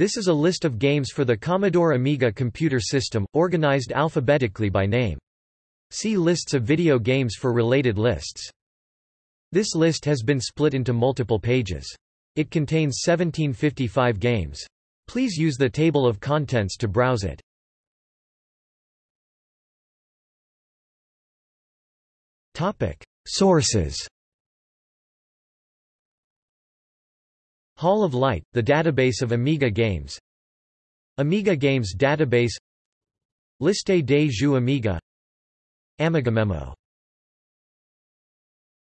This is a list of games for the Commodore Amiga computer system, organized alphabetically by name. See lists of video games for related lists. This list has been split into multiple pages. It contains 1755 games. Please use the table of contents to browse it. Sources Hall of Light, the database of Amiga games. Amiga Games Database. Liste des jeux Amiga. Amiga Memo